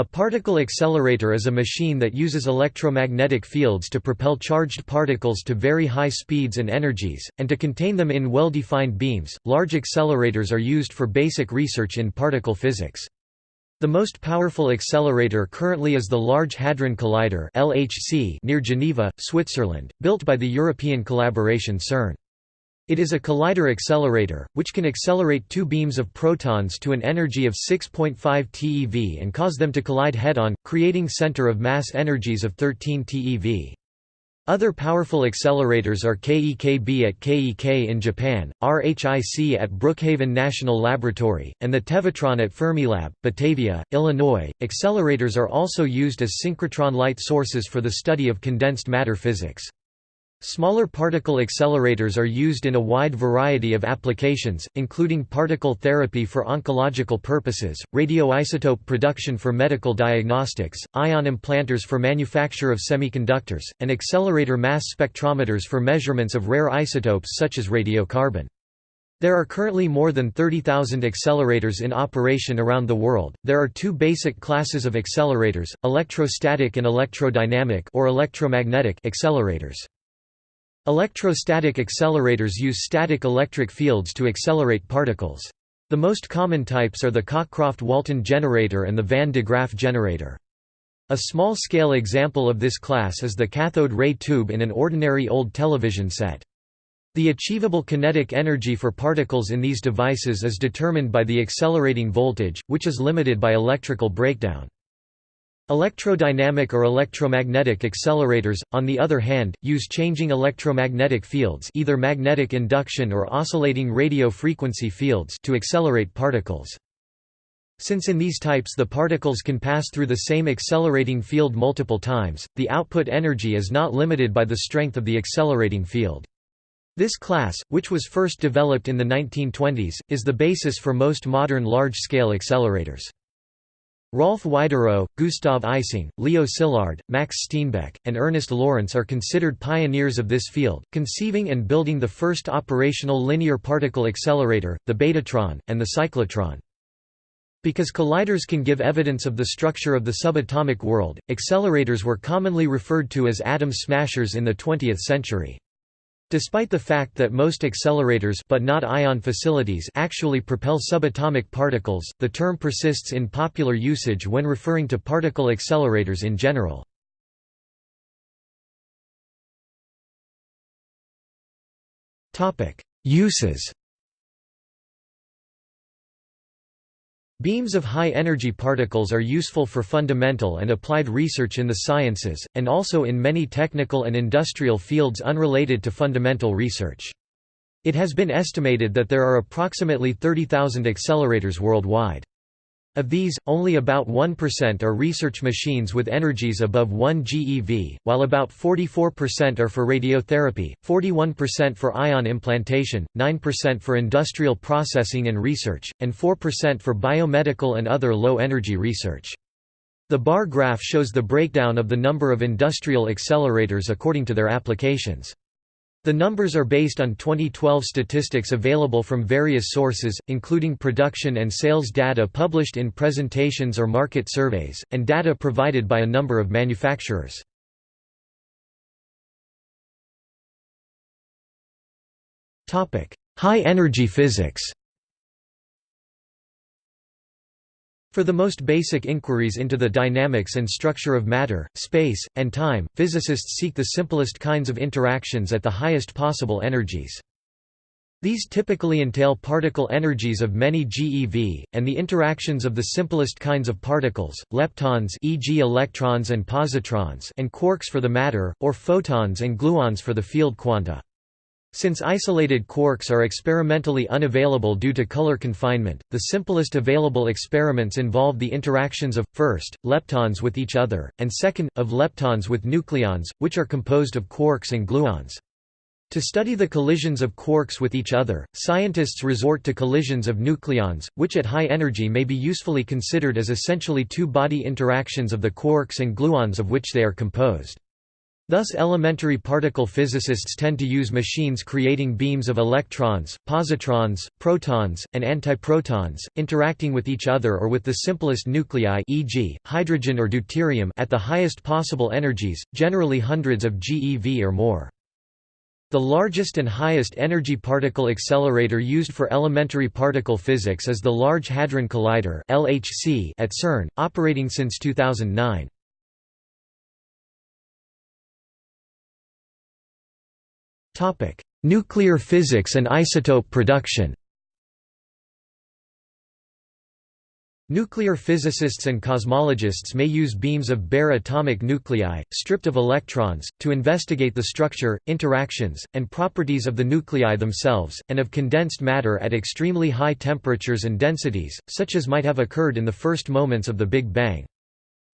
A particle accelerator is a machine that uses electromagnetic fields to propel charged particles to very high speeds and energies, and to contain them in well-defined beams. Large accelerators are used for basic research in particle physics. The most powerful accelerator currently is the Large Hadron Collider (LHC) near Geneva, Switzerland, built by the European collaboration CERN. It is a collider accelerator, which can accelerate two beams of protons to an energy of 6.5 TeV and cause them to collide head-on, creating center of mass energies of 13 TeV. Other powerful accelerators are KEKB at KEK in Japan, RHIC at Brookhaven National Laboratory, and the Tevatron at Fermilab, Batavia, Illinois. Accelerators are also used as synchrotron light sources for the study of condensed matter physics. Smaller particle accelerators are used in a wide variety of applications, including particle therapy for oncological purposes, radioisotope production for medical diagnostics, ion implanters for manufacture of semiconductors, and accelerator mass spectrometers for measurements of rare isotopes such as radiocarbon. There are currently more than 30,000 accelerators in operation around the world. There are two basic classes of accelerators: electrostatic and electrodynamic or electromagnetic accelerators. Electrostatic accelerators use static electric fields to accelerate particles. The most common types are the Cockcroft-Walton generator and the Van de Graaff generator. A small-scale example of this class is the cathode ray tube in an ordinary old television set. The achievable kinetic energy for particles in these devices is determined by the accelerating voltage, which is limited by electrical breakdown. Electrodynamic or electromagnetic accelerators, on the other hand, use changing electromagnetic fields either magnetic induction or oscillating radio frequency fields to accelerate particles. Since in these types the particles can pass through the same accelerating field multiple times, the output energy is not limited by the strength of the accelerating field. This class, which was first developed in the 1920s, is the basis for most modern large-scale accelerators. Rolf Widerøe, Gustav Ising, Leo Szilard, Max Steenbeck, and Ernest Lawrence are considered pioneers of this field, conceiving and building the first operational linear particle accelerator, the betatron, and the cyclotron. Because colliders can give evidence of the structure of the subatomic world, accelerators were commonly referred to as atom smashers in the 20th century. Despite the fact that most accelerators but not ion facilities actually propel subatomic particles, the term persists in popular usage when referring to particle accelerators in general. Uses Beams of high-energy particles are useful for fundamental and applied research in the sciences, and also in many technical and industrial fields unrelated to fundamental research. It has been estimated that there are approximately 30,000 accelerators worldwide. Of these, only about 1% are research machines with energies above 1 GeV, while about 44% are for radiotherapy, 41% for ion implantation, 9% for industrial processing and research, and 4% for biomedical and other low-energy research. The bar graph shows the breakdown of the number of industrial accelerators according to their applications. The numbers are based on 2012 statistics available from various sources, including production and sales data published in presentations or market surveys, and data provided by a number of manufacturers. High-energy physics For the most basic inquiries into the dynamics and structure of matter, space, and time, physicists seek the simplest kinds of interactions at the highest possible energies. These typically entail particle energies of many GeV, and the interactions of the simplest kinds of particles, leptons e.g. electrons and positrons and quarks for the matter, or photons and gluons for the field quanta. Since isolated quarks are experimentally unavailable due to color confinement, the simplest available experiments involve the interactions of, first, leptons with each other, and second, of leptons with nucleons, which are composed of quarks and gluons. To study the collisions of quarks with each other, scientists resort to collisions of nucleons, which at high energy may be usefully considered as essentially two-body interactions of the quarks and gluons of which they are composed. Thus elementary particle physicists tend to use machines creating beams of electrons, positrons, protons, and antiprotons, interacting with each other or with the simplest nuclei e.g., hydrogen or deuterium at the highest possible energies, generally hundreds of GeV or more. The largest and highest energy particle accelerator used for elementary particle physics is the Large Hadron Collider at CERN, operating since 2009. Nuclear physics and isotope production Nuclear physicists and cosmologists may use beams of bare atomic nuclei, stripped of electrons, to investigate the structure, interactions, and properties of the nuclei themselves, and of condensed matter at extremely high temperatures and densities, such as might have occurred in the first moments of the Big Bang.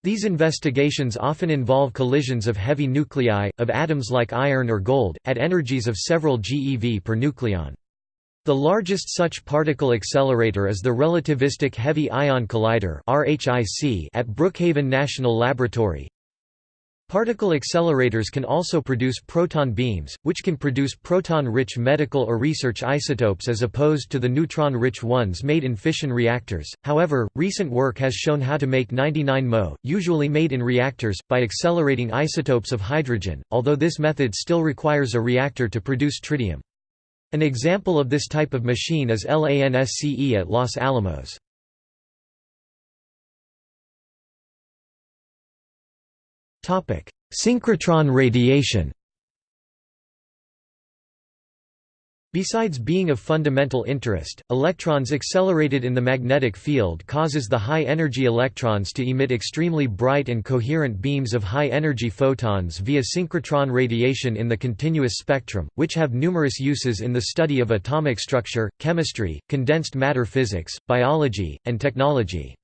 These investigations often involve collisions of heavy nuclei, of atoms like iron or gold, at energies of several GeV per nucleon. The largest such particle accelerator is the Relativistic Heavy Ion Collider at Brookhaven National Laboratory, Particle accelerators can also produce proton beams, which can produce proton-rich medical or research isotopes as opposed to the neutron-rich ones made in fission reactors. However, recent work has shown how to make 99 Mo, usually made in reactors, by accelerating isotopes of hydrogen, although this method still requires a reactor to produce tritium. An example of this type of machine is LANSCE at Los Alamos. Synchrotron radiation Besides being of fundamental interest, electrons accelerated in the magnetic field causes the high-energy electrons to emit extremely bright and coherent beams of high-energy photons via synchrotron radiation in the continuous spectrum, which have numerous uses in the study of atomic structure, chemistry, condensed matter physics, biology, and technology.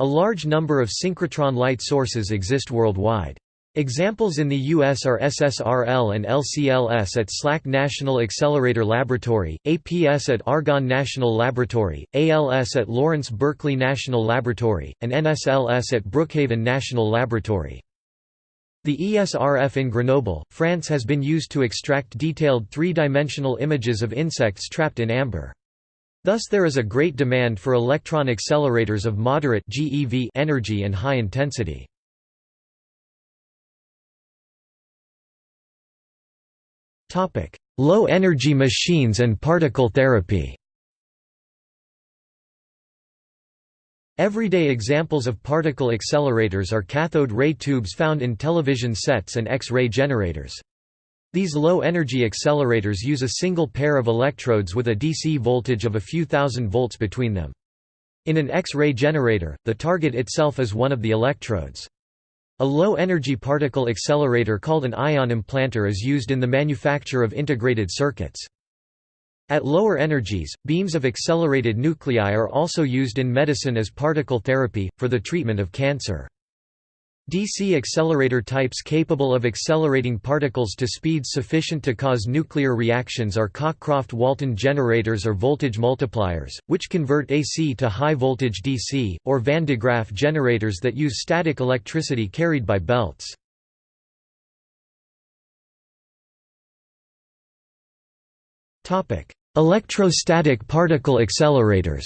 A large number of synchrotron light sources exist worldwide. Examples in the U.S. are SSRL and LCLS at SLAC National Accelerator Laboratory, APS at Argonne National Laboratory, ALS at Lawrence Berkeley National Laboratory, and NSLS at Brookhaven National Laboratory. The ESRF in Grenoble, France has been used to extract detailed three-dimensional images of insects trapped in amber. Thus there is a great demand for electron accelerators of moderate GeV energy and high intensity. Low-energy machines and particle therapy Everyday examples of particle accelerators are cathode ray tubes found in television sets and X-ray generators. These low-energy accelerators use a single pair of electrodes with a DC voltage of a few thousand volts between them. In an X-ray generator, the target itself is one of the electrodes. A low-energy particle accelerator called an ion implanter is used in the manufacture of integrated circuits. At lower energies, beams of accelerated nuclei are also used in medicine as particle therapy, for the treatment of cancer. DC accelerator types capable of accelerating particles to speeds sufficient to cause nuclear reactions are Cockcroft-Walton generators or voltage multipliers, which convert AC to high-voltage DC, or Van de Graaff generators that use static electricity carried by belts. Electrostatic particle accelerators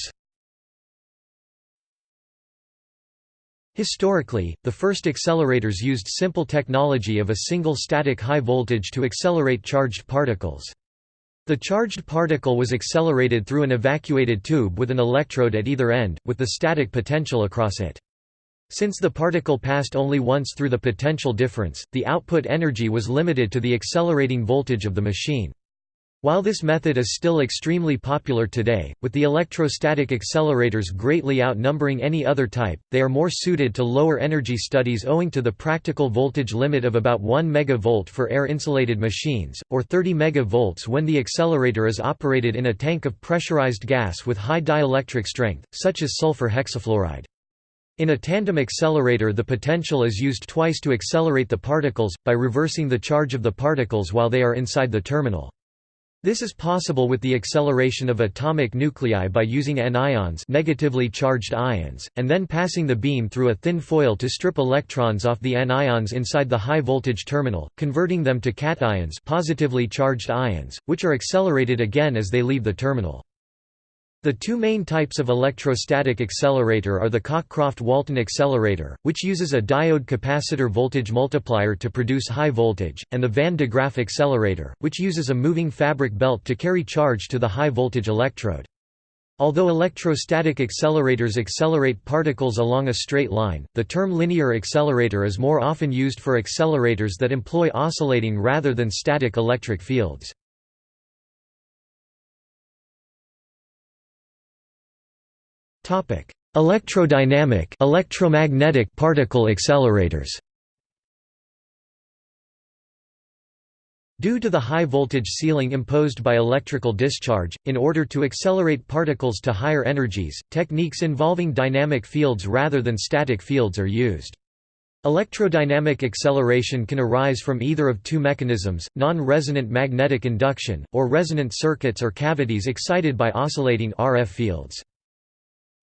Historically, the first accelerators used simple technology of a single static high voltage to accelerate charged particles. The charged particle was accelerated through an evacuated tube with an electrode at either end, with the static potential across it. Since the particle passed only once through the potential difference, the output energy was limited to the accelerating voltage of the machine. While this method is still extremely popular today, with the electrostatic accelerators greatly outnumbering any other type, they are more suited to lower energy studies owing to the practical voltage limit of about 1 MV for air-insulated machines, or 30 MV when the accelerator is operated in a tank of pressurized gas with high dielectric strength, such as sulfur hexafluoride. In a tandem accelerator the potential is used twice to accelerate the particles, by reversing the charge of the particles while they are inside the terminal. This is possible with the acceleration of atomic nuclei by using anions negatively charged ions, and then passing the beam through a thin foil to strip electrons off the anions inside the high-voltage terminal, converting them to cations positively charged ions, which are accelerated again as they leave the terminal. The two main types of electrostatic accelerator are the Cockcroft-Walton accelerator, which uses a diode capacitor voltage multiplier to produce high voltage, and the Van de Graaff accelerator, which uses a moving fabric belt to carry charge to the high voltage electrode. Although electrostatic accelerators accelerate particles along a straight line, the term linear accelerator is more often used for accelerators that employ oscillating rather than static electric fields. Electrodynamic electromagnetic particle accelerators Due to the high voltage ceiling imposed by electrical discharge, in order to accelerate particles to higher energies, techniques involving dynamic fields rather than static fields are used. Electrodynamic acceleration can arise from either of two mechanisms, non-resonant magnetic induction, or resonant circuits or cavities excited by oscillating RF fields.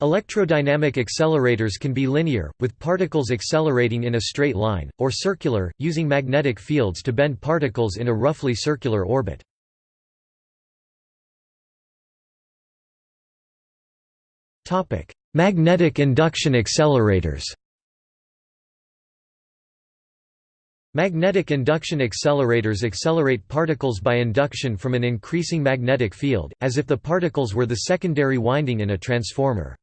Electrodynamic accelerators can be linear, with particles accelerating in a straight line, or circular, using magnetic fields to bend particles in a roughly circular orbit. Magnetic induction accelerators Magnetic induction accelerators accelerate particles by induction from an increasing magnetic field, as if the particles were the secondary winding in a transformer.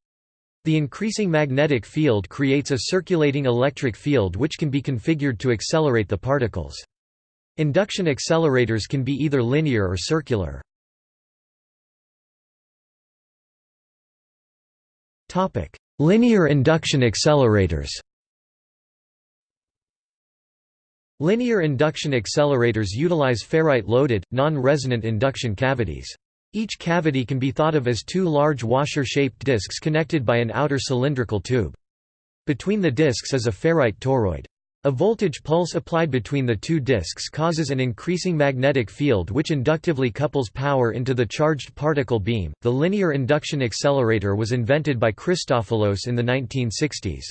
The increasing magnetic field creates a circulating electric field which can be configured to accelerate the particles. Induction accelerators can be either linear or circular. Linear induction accelerators Linear induction accelerators utilize ferrite-loaded, non-resonant induction cavities. Each cavity can be thought of as two large washer-shaped discs connected by an outer cylindrical tube. Between the discs is a ferrite toroid. A voltage pulse applied between the two discs causes an increasing magnetic field which inductively couples power into the charged particle beam. The linear induction accelerator was invented by Christofilos in the 1960s.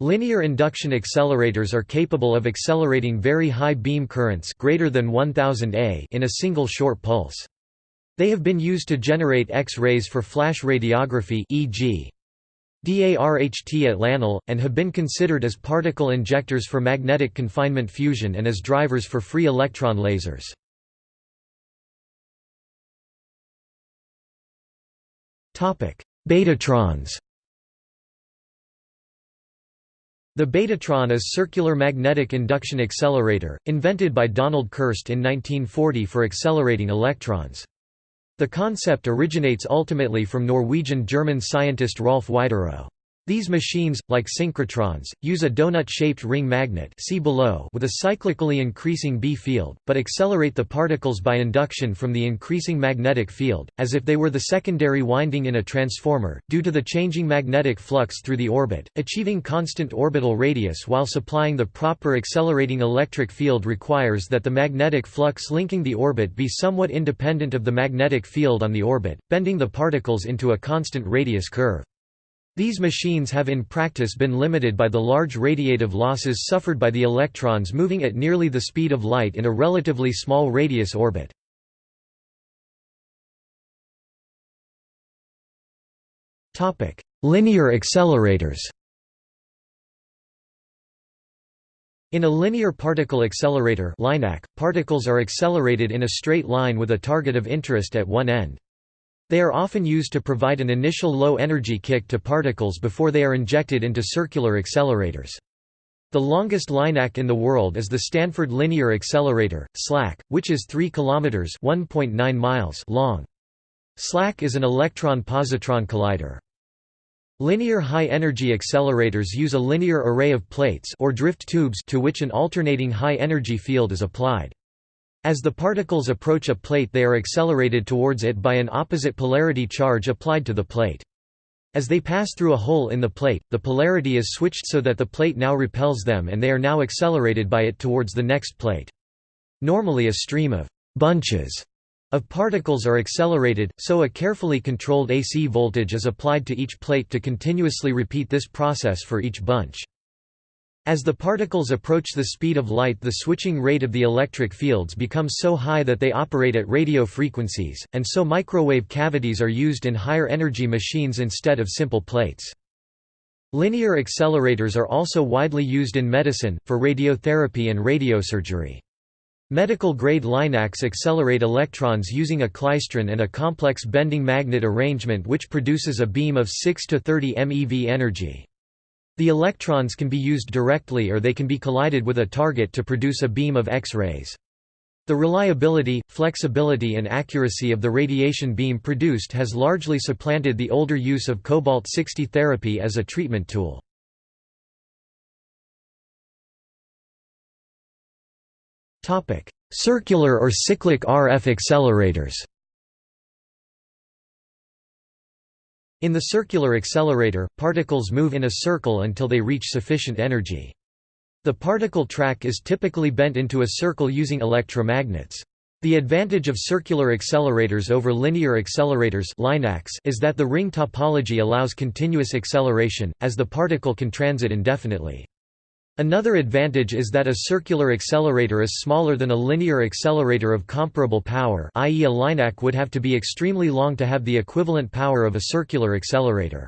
Linear induction accelerators are capable of accelerating very high beam currents greater than 1000 A in a single short pulse. They have been used to generate X-rays for flash radiography e.g. DARHT at LANL, and have been considered as particle injectors for magnetic confinement fusion and as drivers for free electron lasers. Betatrons The Betatron is circular magnetic induction accelerator, invented by Donald Kerst in 1940 for accelerating electrons. The concept originates ultimately from Norwegian-German scientist Rolf Widerøe. These machines, like synchrotrons, use a donut-shaped ring magnet see below with a cyclically increasing B field, but accelerate the particles by induction from the increasing magnetic field, as if they were the secondary winding in a transformer, due to the changing magnetic flux through the orbit. Achieving constant orbital radius while supplying the proper accelerating electric field requires that the magnetic flux linking the orbit be somewhat independent of the magnetic field on the orbit, bending the particles into a constant radius curve. These machines have in practice been limited by the large radiative losses suffered by the electrons moving at nearly the speed of light in a relatively small radius orbit. Linear accelerators In a linear particle accelerator particles are accelerated in a straight line with a target of interest at one end. They are often used to provide an initial low-energy kick to particles before they are injected into circular accelerators. The longest LINAC in the world is the Stanford Linear Accelerator, SLAC, which is 3 km (1.9 miles) long. SLAC is an electron-positron collider. Linear high-energy accelerators use a linear array of plates or drift tubes to which an alternating high-energy field is applied. As the particles approach a plate they are accelerated towards it by an opposite polarity charge applied to the plate. As they pass through a hole in the plate, the polarity is switched so that the plate now repels them and they are now accelerated by it towards the next plate. Normally a stream of «bunches» of particles are accelerated, so a carefully controlled AC voltage is applied to each plate to continuously repeat this process for each bunch. As the particles approach the speed of light the switching rate of the electric fields becomes so high that they operate at radio frequencies, and so microwave cavities are used in higher energy machines instead of simple plates. Linear accelerators are also widely used in medicine, for radiotherapy and radiosurgery. Medical-grade linacs accelerate electrons using a klystron and a complex bending magnet arrangement which produces a beam of 6 to 30 MeV energy. The electrons can be used directly or they can be collided with a target to produce a beam of X-rays. The reliability, flexibility and accuracy of the radiation beam produced has largely supplanted the older use of cobalt-60 therapy as a treatment tool. Circular or cyclic RF accelerators. In the circular accelerator, particles move in a circle until they reach sufficient energy. The particle track is typically bent into a circle using electromagnets. The advantage of circular accelerators over linear accelerators is that the ring topology allows continuous acceleration, as the particle can transit indefinitely. Another advantage is that a circular accelerator is smaller than a linear accelerator of comparable power i.e. a linac would have to be extremely long to have the equivalent power of a circular accelerator.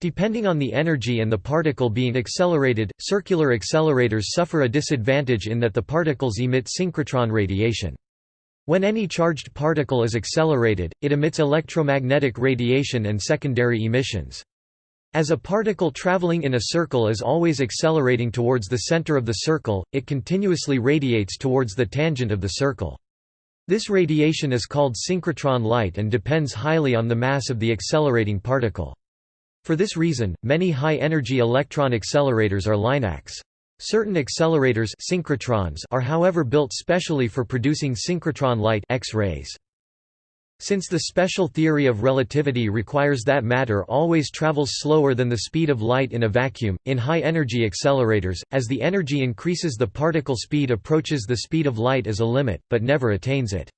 Depending on the energy and the particle being accelerated, circular accelerators suffer a disadvantage in that the particles emit synchrotron radiation. When any charged particle is accelerated, it emits electromagnetic radiation and secondary emissions. As a particle traveling in a circle is always accelerating towards the center of the circle, it continuously radiates towards the tangent of the circle. This radiation is called synchrotron light and depends highly on the mass of the accelerating particle. For this reason, many high-energy electron accelerators are linacs. Certain accelerators synchrotrons are however built specially for producing synchrotron light X-rays. Since the special theory of relativity requires that matter always travels slower than the speed of light in a vacuum, in high-energy accelerators, as the energy increases the particle speed approaches the speed of light as a limit, but never attains it.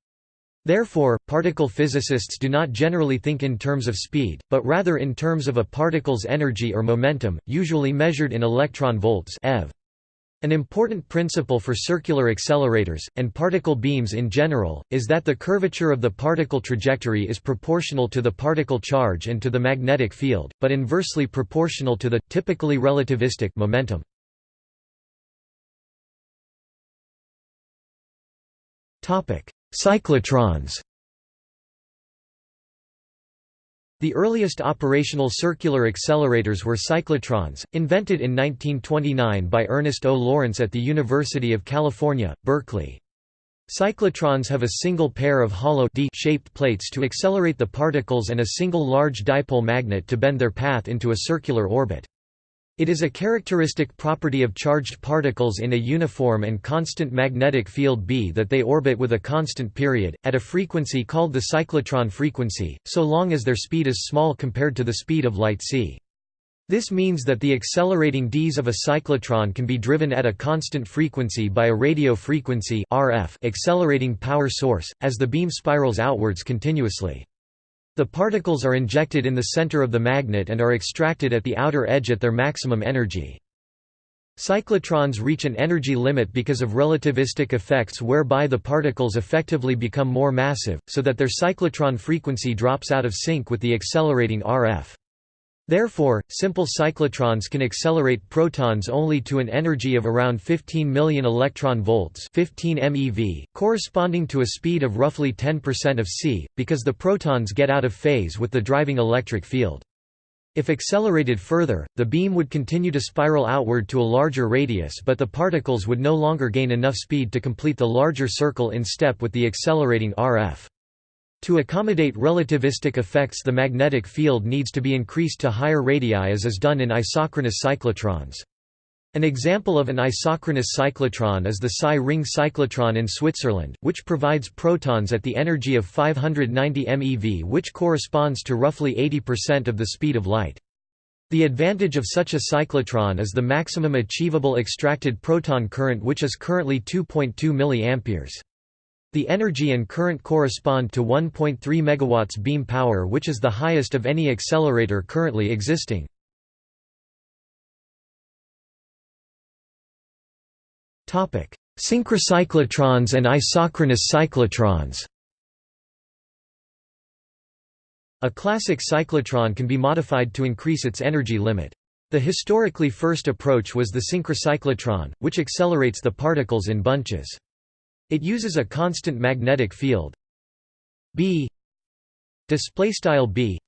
Therefore, particle physicists do not generally think in terms of speed, but rather in terms of a particle's energy or momentum, usually measured in electron volts eV. An important principle for circular accelerators, and particle beams in general, is that the curvature of the particle trajectory is proportional to the particle charge and to the magnetic field, but inversely proportional to the, typically relativistic, momentum. Cyclotrons The earliest operational circular accelerators were cyclotrons, invented in 1929 by Ernest O. Lawrence at the University of California, Berkeley. Cyclotrons have a single pair of hollow D-shaped plates to accelerate the particles and a single large dipole magnet to bend their path into a circular orbit. It is a characteristic property of charged particles in a uniform and constant magnetic field B that they orbit with a constant period, at a frequency called the cyclotron frequency, so long as their speed is small compared to the speed of light c. This means that the accelerating Ds of a cyclotron can be driven at a constant frequency by a radio frequency RF accelerating power source, as the beam spirals outwards continuously. The particles are injected in the center of the magnet and are extracted at the outer edge at their maximum energy. Cyclotrons reach an energy limit because of relativistic effects whereby the particles effectively become more massive, so that their cyclotron frequency drops out of sync with the accelerating RF. Therefore, simple cyclotrons can accelerate protons only to an energy of around 15 million electron volts 15 MeV, corresponding to a speed of roughly 10% of c, because the protons get out of phase with the driving electric field. If accelerated further, the beam would continue to spiral outward to a larger radius but the particles would no longer gain enough speed to complete the larger circle in step with the accelerating RF. To accommodate relativistic effects the magnetic field needs to be increased to higher radii as is done in isochronous cyclotrons. An example of an isochronous cyclotron is the Psi ring cyclotron in Switzerland, which provides protons at the energy of 590 MeV which corresponds to roughly 80% of the speed of light. The advantage of such a cyclotron is the maximum achievable extracted proton current which is currently 2.2 mA. The energy and current correspond to 1.3 MW beam power which is the highest of any accelerator currently existing. Synchrocyclotrons and isochronous cyclotrons A classic cyclotron can be modified to increase its energy limit. The historically first approach was the synchrocyclotron, which accelerates the particles in bunches. It uses a constant magnetic field b display style b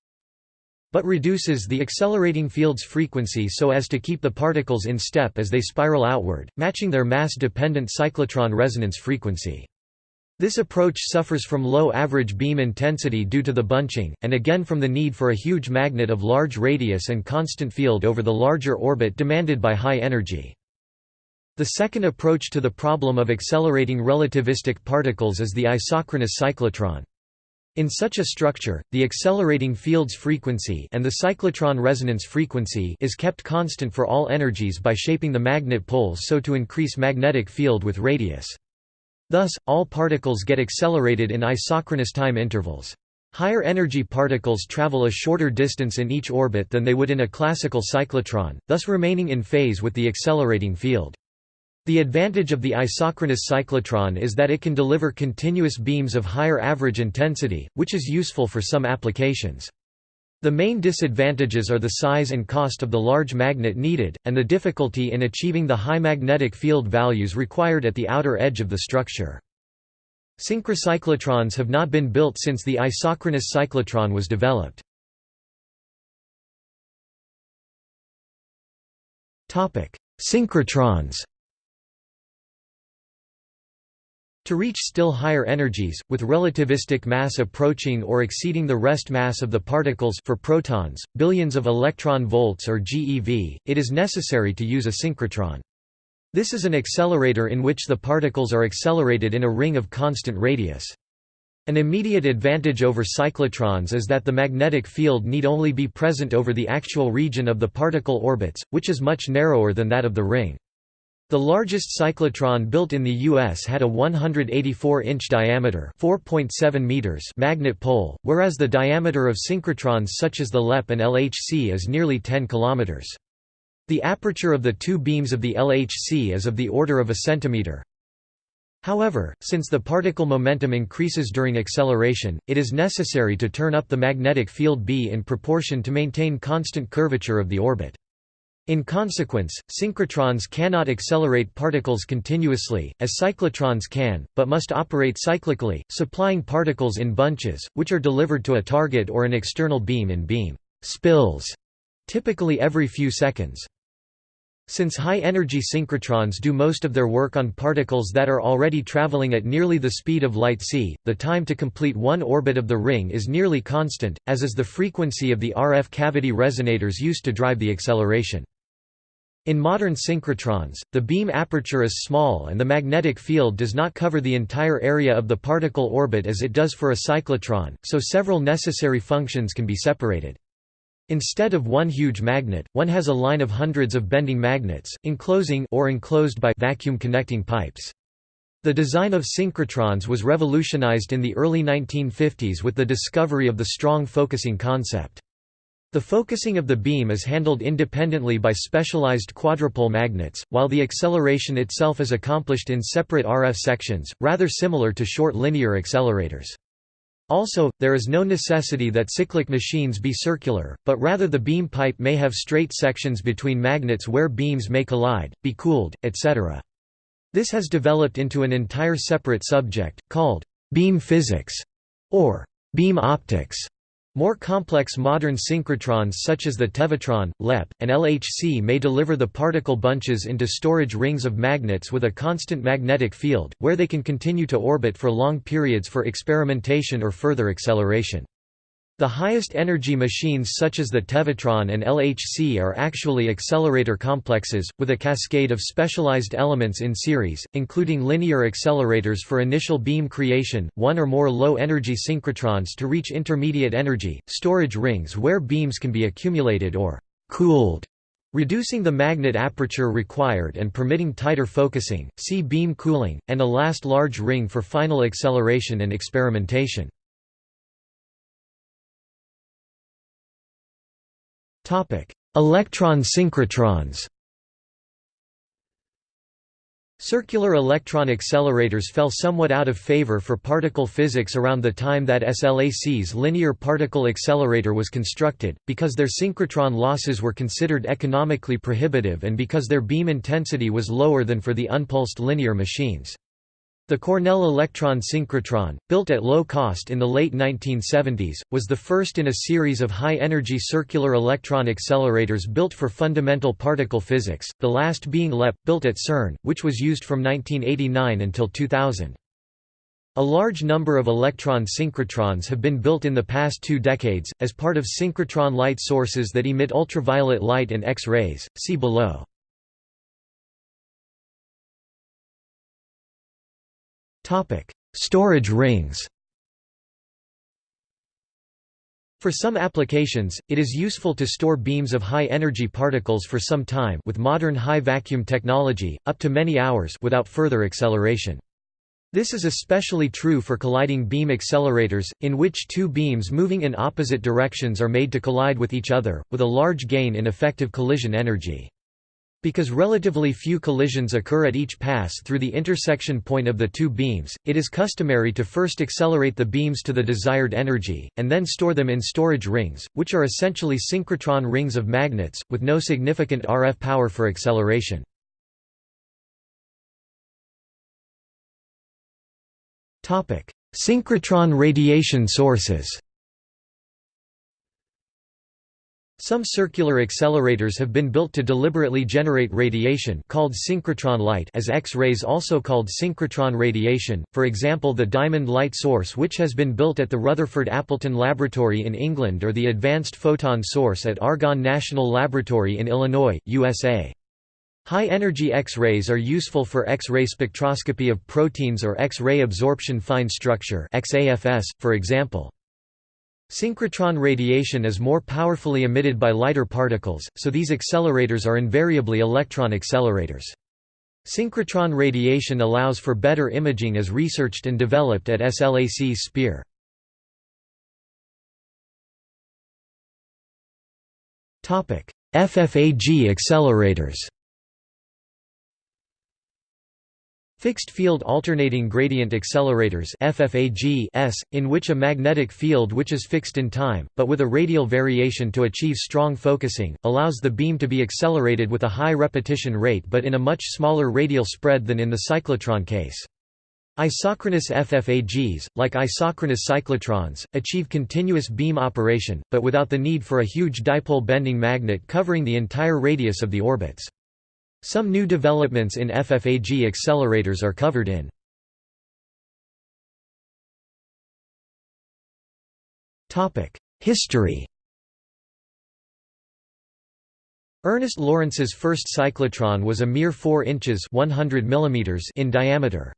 but reduces the accelerating field's frequency so as to keep the particles in step as they spiral outward, matching their mass-dependent cyclotron resonance frequency. This approach suffers from low average beam intensity due to the bunching, and again from the need for a huge magnet of large radius and constant field over the larger orbit demanded by high energy. The second approach to the problem of accelerating relativistic particles is the isochronous cyclotron. In such a structure, the accelerating field's frequency and the cyclotron resonance frequency is kept constant for all energies by shaping the magnet poles so to increase magnetic field with radius. Thus, all particles get accelerated in isochronous time intervals. Higher energy particles travel a shorter distance in each orbit than they would in a classical cyclotron, thus remaining in phase with the accelerating field. The advantage of the isochronous cyclotron is that it can deliver continuous beams of higher average intensity, which is useful for some applications. The main disadvantages are the size and cost of the large magnet needed, and the difficulty in achieving the high magnetic field values required at the outer edge of the structure. Synchrocyclotrons have not been built since the isochronous cyclotron was developed. Synchrotrons To reach still higher energies, with relativistic mass approaching or exceeding the rest mass of the particles for protons, billions of electron volts or GeV, it is necessary to use a synchrotron. This is an accelerator in which the particles are accelerated in a ring of constant radius. An immediate advantage over cyclotrons is that the magnetic field need only be present over the actual region of the particle orbits, which is much narrower than that of the ring. The largest cyclotron built in the U.S. had a 184-inch diameter meters magnet pole, whereas the diameter of synchrotrons such as the LEP and LHC is nearly 10 km. The aperture of the two beams of the LHC is of the order of a centimeter. However, since the particle momentum increases during acceleration, it is necessary to turn up the magnetic field B in proportion to maintain constant curvature of the orbit. In consequence, synchrotrons cannot accelerate particles continuously, as cyclotrons can, but must operate cyclically, supplying particles in bunches, which are delivered to a target or an external beam in beam spills, typically every few seconds. Since high-energy synchrotrons do most of their work on particles that are already traveling at nearly the speed of light c, the time to complete one orbit of the ring is nearly constant, as is the frequency of the RF cavity resonators used to drive the acceleration. In modern synchrotrons, the beam aperture is small and the magnetic field does not cover the entire area of the particle orbit as it does for a cyclotron, so several necessary functions can be separated. Instead of one huge magnet, one has a line of hundreds of bending magnets, enclosing or enclosed by vacuum connecting pipes. The design of synchrotrons was revolutionized in the early 1950s with the discovery of the strong focusing concept. The focusing of the beam is handled independently by specialized quadrupole magnets, while the acceleration itself is accomplished in separate RF sections, rather similar to short linear accelerators. Also, there is no necessity that cyclic machines be circular, but rather the beam pipe may have straight sections between magnets where beams may collide, be cooled, etc. This has developed into an entire separate subject, called beam physics, or beam optics. More complex modern synchrotrons such as the Tevatron, LEP, and LHC may deliver the particle bunches into storage rings of magnets with a constant magnetic field, where they can continue to orbit for long periods for experimentation or further acceleration. The highest energy machines such as the Tevatron and LHC are actually accelerator complexes, with a cascade of specialized elements in series, including linear accelerators for initial beam creation, one or more low-energy synchrotrons to reach intermediate energy, storage rings where beams can be accumulated or «cooled» reducing the magnet aperture required and permitting tighter focusing, see beam cooling, and a last large ring for final acceleration and experimentation. Electron synchrotrons Circular electron accelerators fell somewhat out of favor for particle physics around the time that SLAC's linear particle accelerator was constructed, because their synchrotron losses were considered economically prohibitive and because their beam intensity was lower than for the unpulsed linear machines. The Cornell electron synchrotron, built at low cost in the late 1970s, was the first in a series of high-energy circular electron accelerators built for fundamental particle physics, the last being LEP, built at CERN, which was used from 1989 until 2000. A large number of electron synchrotrons have been built in the past two decades, as part of synchrotron light sources that emit ultraviolet light and X-rays, see below. Storage rings For some applications, it is useful to store beams of high-energy particles for some time with modern high-vacuum technology, up to many hours without further acceleration. This is especially true for colliding beam accelerators, in which two beams moving in opposite directions are made to collide with each other, with a large gain in effective collision energy. Because relatively few collisions occur at each pass through the intersection point of the two beams, it is customary to first accelerate the beams to the desired energy, and then store them in storage rings, which are essentially synchrotron rings of magnets, with no significant RF power for acceleration. Synchrotron radiation sources Some circular accelerators have been built to deliberately generate radiation called synchrotron light as X-rays also called synchrotron radiation, for example the Diamond Light Source which has been built at the Rutherford Appleton Laboratory in England or the Advanced Photon Source at Argonne National Laboratory in Illinois, USA. High-energy X-rays are useful for X-ray spectroscopy of proteins or X-ray absorption fine structure for example. Synchrotron radiation is more powerfully emitted by lighter particles, so these accelerators are invariably electron accelerators. Synchrotron radiation allows for better imaging as researched and developed at SLAC's SPEAR. FFAG accelerators Fixed-field alternating gradient accelerators FFAGs, in which a magnetic field which is fixed in time, but with a radial variation to achieve strong focusing, allows the beam to be accelerated with a high repetition rate but in a much smaller radial spread than in the cyclotron case. Isochronous FFAGs, like isochronous cyclotrons, achieve continuous beam operation, but without the need for a huge dipole bending magnet covering the entire radius of the orbits. Some new developments in FFAG accelerators are covered in History Ernest Lawrence's first cyclotron was a mere 4 inches 100 mm in diameter.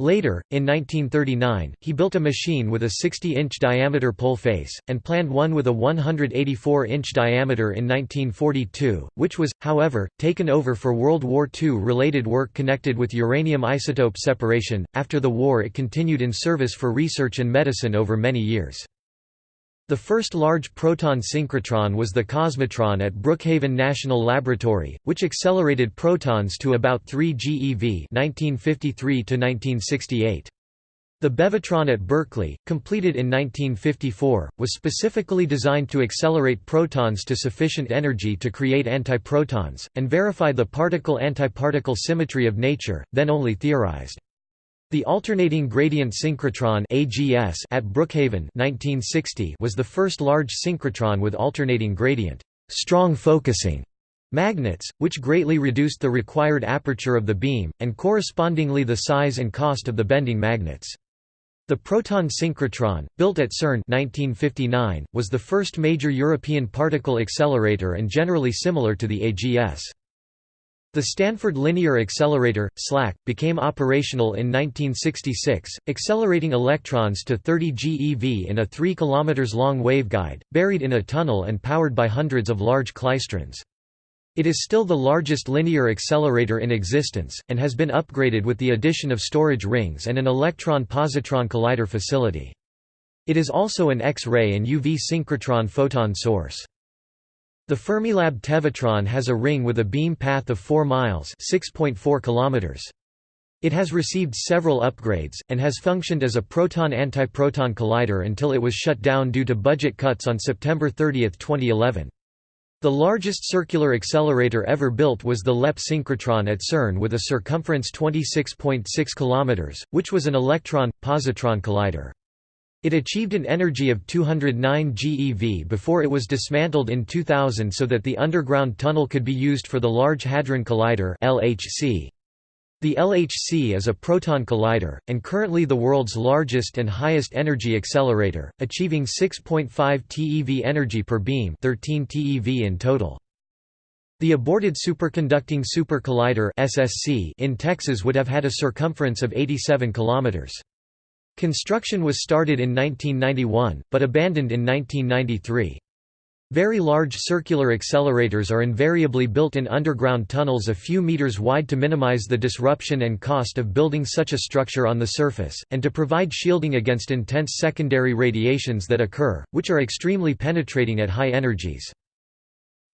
Later, in 1939, he built a machine with a 60-inch diameter pole face, and planned one with a 184-inch diameter in 1942, which was, however, taken over for World War II-related work connected with uranium isotope separation. After the war it continued in service for research and medicine over many years. The first large proton synchrotron was the Cosmotron at Brookhaven National Laboratory, which accelerated protons to about 3 GeV 1953 The Bevatron at Berkeley, completed in 1954, was specifically designed to accelerate protons to sufficient energy to create antiprotons, and verify the particle-antiparticle symmetry of nature, then only theorized. The alternating gradient synchrotron AGS at Brookhaven 1960 was the first large synchrotron with alternating gradient strong focusing magnets, which greatly reduced the required aperture of the beam, and correspondingly the size and cost of the bending magnets. The proton synchrotron, built at CERN 1959, was the first major European particle accelerator and generally similar to the AGS. The Stanford Linear Accelerator, SLAC, became operational in 1966, accelerating electrons to 30 GeV in a 3 km long waveguide, buried in a tunnel and powered by hundreds of large klystrons. It is still the largest linear accelerator in existence, and has been upgraded with the addition of storage rings and an electron-positron collider facility. It is also an X-ray and UV synchrotron photon source. The Fermilab Tevatron has a ring with a beam path of 4 miles (6.4 kilometers). It has received several upgrades, and has functioned as a proton-antiproton collider until it was shut down due to budget cuts on September 30, 2011. The largest circular accelerator ever built was the LEP synchrotron at CERN with a circumference 26.6 km, which was an electron-positron collider. It achieved an energy of 209 GeV before it was dismantled in 2000 so that the underground tunnel could be used for the Large Hadron Collider LHC. The LHC is a proton collider, and currently the world's largest and highest energy accelerator, achieving 6.5 TeV energy per beam 13 TeV in total. The aborted superconducting super collider in Texas would have had a circumference of 87 kilometers. Construction was started in 1991, but abandoned in 1993. Very large circular accelerators are invariably built in underground tunnels a few meters wide to minimize the disruption and cost of building such a structure on the surface, and to provide shielding against intense secondary radiations that occur, which are extremely penetrating at high energies.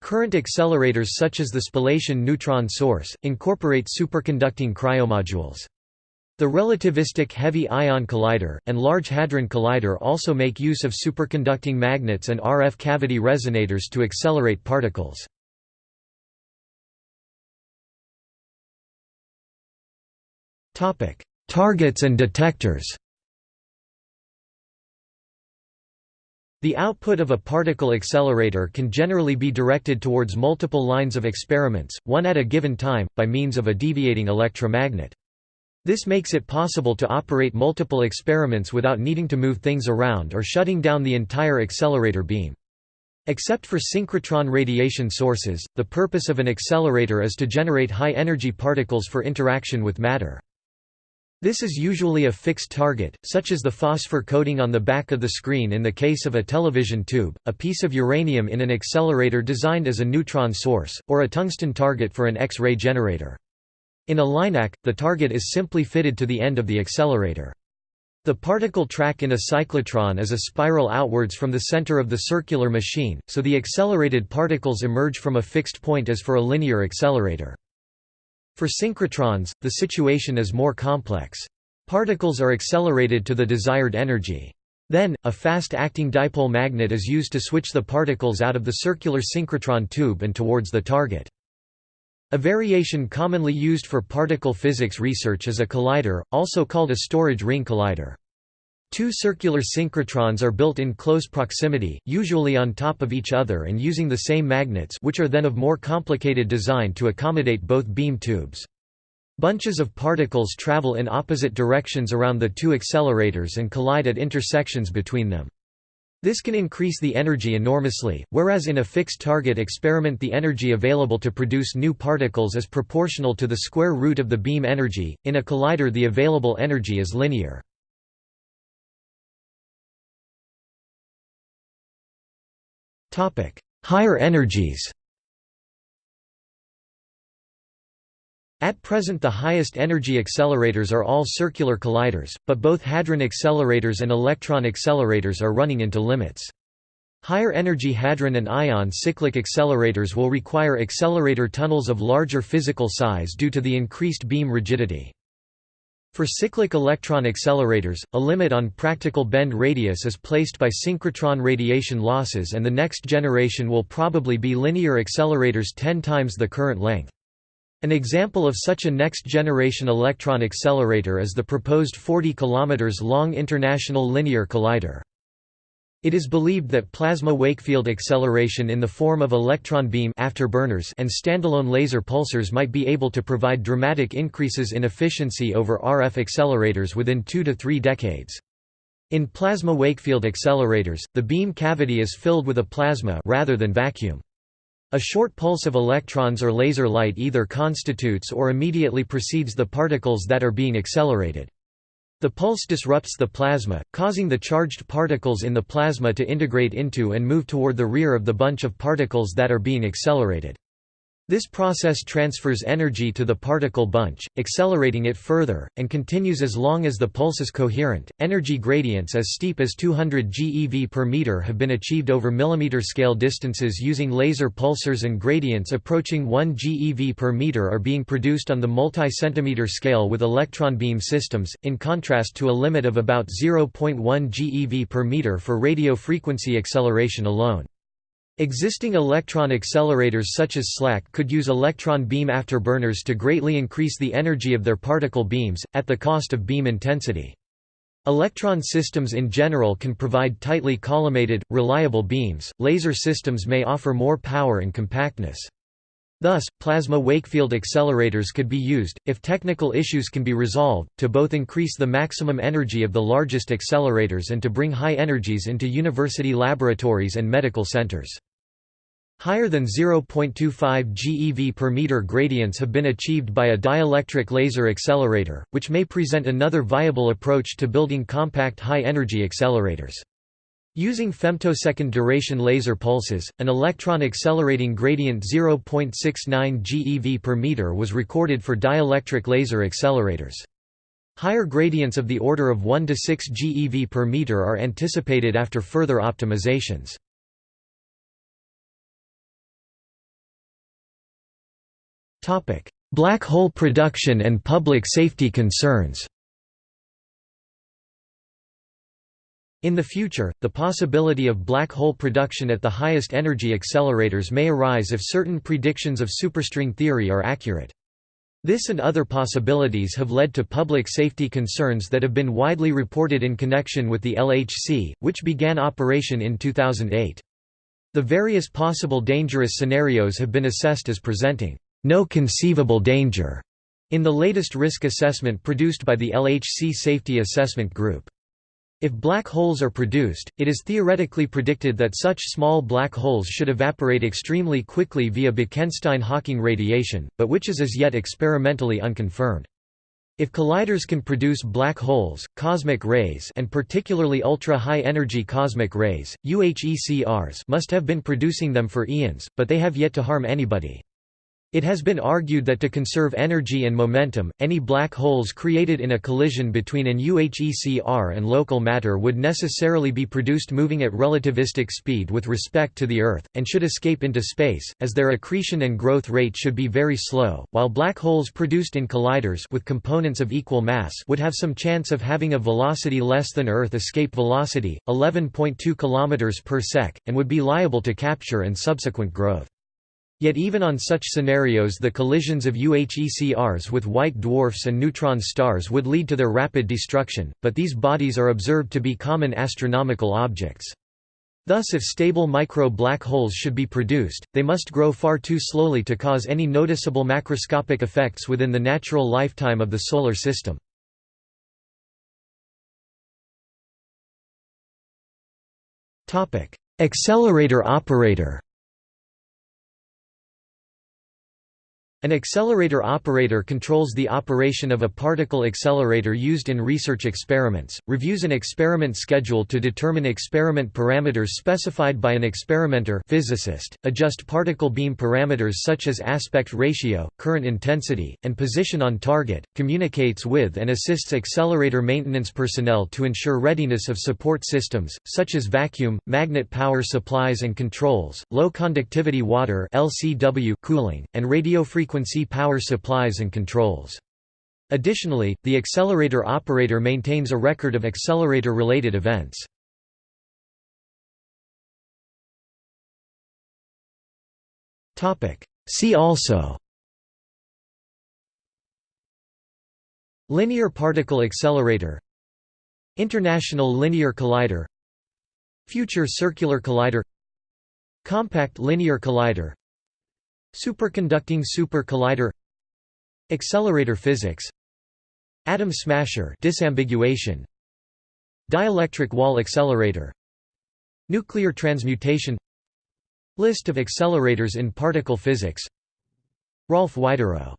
Current accelerators such as the spallation neutron source, incorporate superconducting cryomodules. The relativistic heavy ion collider, and Large Hadron Collider also make use of superconducting magnets and RF cavity resonators to accelerate particles. Targets and detectors The output of a particle accelerator can generally be directed towards multiple lines of experiments, one at a given time, by means of a deviating electromagnet. This makes it possible to operate multiple experiments without needing to move things around or shutting down the entire accelerator beam. Except for synchrotron radiation sources, the purpose of an accelerator is to generate high-energy particles for interaction with matter. This is usually a fixed target, such as the phosphor coating on the back of the screen in the case of a television tube, a piece of uranium in an accelerator designed as a neutron source, or a tungsten target for an X-ray generator. In a LINAC, the target is simply fitted to the end of the accelerator. The particle track in a cyclotron is a spiral outwards from the center of the circular machine, so the accelerated particles emerge from a fixed point as for a linear accelerator. For synchrotrons, the situation is more complex. Particles are accelerated to the desired energy. Then, a fast-acting dipole magnet is used to switch the particles out of the circular synchrotron tube and towards the target. A variation commonly used for particle physics research is a collider, also called a storage ring collider. Two circular synchrotrons are built in close proximity, usually on top of each other and using the same magnets which are then of more complicated design to accommodate both beam tubes. Bunches of particles travel in opposite directions around the two accelerators and collide at intersections between them. This can increase the energy enormously, whereas in a fixed target experiment the energy available to produce new particles is proportional to the square root of the beam energy, in a collider the available energy is linear. Higher energies At present the highest energy accelerators are all circular colliders, but both hadron accelerators and electron accelerators are running into limits. Higher energy hadron and ion cyclic accelerators will require accelerator tunnels of larger physical size due to the increased beam rigidity. For cyclic electron accelerators, a limit on practical bend radius is placed by synchrotron radiation losses and the next generation will probably be linear accelerators 10 times the current length. An example of such a next-generation electron accelerator is the proposed 40 km long International Linear Collider. It is believed that plasma Wakefield acceleration in the form of electron beam afterburners and standalone laser pulsers might be able to provide dramatic increases in efficiency over RF accelerators within two to three decades. In plasma Wakefield accelerators, the beam cavity is filled with a plasma rather than vacuum. A short pulse of electrons or laser light either constitutes or immediately precedes the particles that are being accelerated. The pulse disrupts the plasma, causing the charged particles in the plasma to integrate into and move toward the rear of the bunch of particles that are being accelerated. This process transfers energy to the particle bunch, accelerating it further, and continues as long as the pulse is coherent. Energy gradients as steep as 200 GeV per meter have been achieved over millimeter scale distances using laser pulsers, and gradients approaching 1 GeV per meter are being produced on the multi-centimeter scale with electron beam systems, in contrast to a limit of about 0.1 GeV per meter for radio frequency acceleration alone. Existing electron accelerators such as SLAC could use electron beam afterburners to greatly increase the energy of their particle beams, at the cost of beam intensity. Electron systems in general can provide tightly collimated, reliable beams, laser systems may offer more power and compactness. Thus, plasma Wakefield accelerators could be used, if technical issues can be resolved, to both increase the maximum energy of the largest accelerators and to bring high energies into university laboratories and medical centers. Higher than 0.25 GeV per meter gradients have been achieved by a dielectric laser accelerator, which may present another viable approach to building compact high-energy accelerators. Using femtosecond duration laser pulses, an electron accelerating gradient 0.69 GeV per meter was recorded for dielectric laser accelerators. Higher gradients of the order of 1 to 6 GeV per meter are anticipated after further optimizations. Black hole production and public safety concerns In the future, the possibility of black hole production at the highest energy accelerators may arise if certain predictions of superstring theory are accurate. This and other possibilities have led to public safety concerns that have been widely reported in connection with the LHC, which began operation in 2008. The various possible dangerous scenarios have been assessed as presenting no conceivable danger in the latest risk assessment produced by the LHC Safety Assessment Group. If black holes are produced, it is theoretically predicted that such small black holes should evaporate extremely quickly via Bekenstein-Hawking radiation, but which is as yet experimentally unconfirmed. If colliders can produce black holes, cosmic rays and particularly ultra-high energy cosmic rays, UHECRs must have been producing them for eons, but they have yet to harm anybody. It has been argued that to conserve energy and momentum, any black holes created in a collision between an UHECR and local matter would necessarily be produced moving at relativistic speed with respect to the Earth, and should escape into space, as their accretion and growth rate should be very slow, while black holes produced in colliders with components of equal mass would have some chance of having a velocity less than Earth escape velocity, 11.2 km per sec, and would be liable to capture and subsequent growth. Yet even on such scenarios the collisions of UHECRs with white dwarfs and neutron stars would lead to their rapid destruction, but these bodies are observed to be common astronomical objects. Thus if stable micro-black holes should be produced, they must grow far too slowly to cause any noticeable macroscopic effects within the natural lifetime of the Solar System. Accelerator operator An accelerator operator controls the operation of a particle accelerator used in research experiments, reviews an experiment schedule to determine experiment parameters specified by an experimenter physicist, adjust particle beam parameters such as aspect ratio, current intensity, and position on target, communicates with and assists accelerator maintenance personnel to ensure readiness of support systems, such as vacuum, magnet power supplies and controls, low conductivity water cooling, and radio frequency power supplies and controls. Additionally, the accelerator operator maintains a record of accelerator-related events. See also Linear particle accelerator International Linear Collider Future Circular Collider Compact Linear Collider Superconducting super collider. Accelerator physics. Atom smasher disambiguation. Dielectric wall accelerator. Nuclear transmutation. List of accelerators in particle physics. Rolf Widerøe